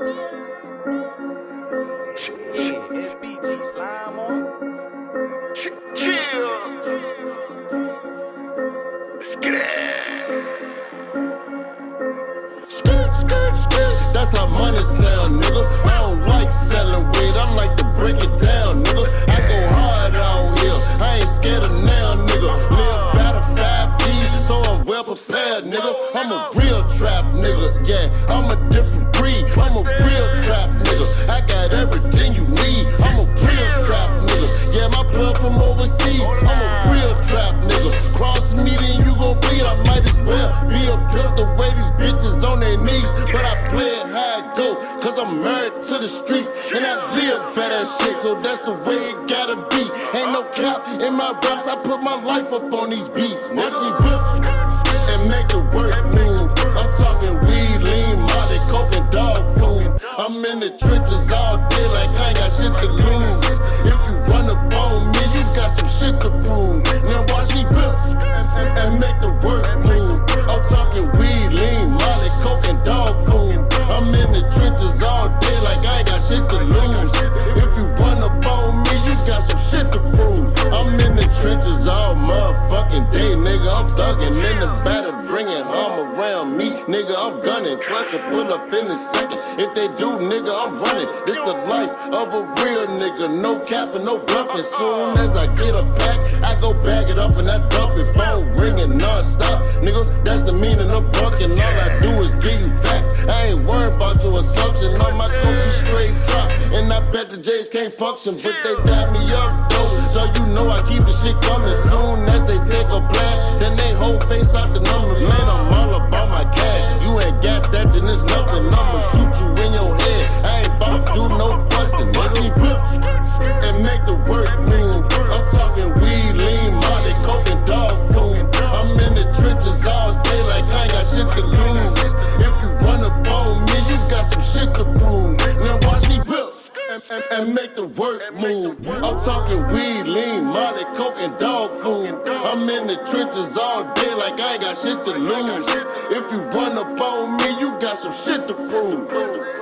On chill. Let's get it. That's how money sound, nigga. I don't like selling weed, I like to break it down, nigga. I go hard well prepared, nigga. I'm a real trap, nigga. Yeah, I'm a different breed. I'm a real trap, nigga. I got everything you need. I'm a real trap, nigga. Yeah, my plug from overseas. I'm a real trap, nigga. Cross me, then you gon' bleed. I might as well be a pimp the way these bitches on their knees. But I play it how it go, cause I'm married to the streets. And I live better shit, so that's the way it gotta be. Ain't no cap in my raps, I put my life up on these beats. Watch me whip the work move. I'm talking weed, lean, molly, coke, and dog food. I'm in the trenches all day like I ain't got shit to lose. If you run up on me, you got some shit to prove. All motherfucking day, nigga. I'm thugging in the battle, bringing arm around me, nigga. I'm gunning, truck can pull up in a second. If they do, nigga, I'm running. This the life of a real nigga, no capping, no bluffing. Soon as I get a pack, I go bag it up and I dump it. Phone ringing non-stop, nigga. That's the meaning of bucking. Assumption. On my cookie straight drop, and I bet the J's can't function, but they dab me up though. So you know I keep the shit coming. Soon as they take a blast, then they whole face out the number. Man, I'm all about my cash. You ain't got that, then it's nothing. I'ma shoot you in your head. I ain't about to do no fussing. Watch me whip and, make the work move. I'm talking weed, lean, molly, coke, and dog food. I'm in the trenches all day like I ain't got shit to lose. If you run up on me, you got some shit to prove.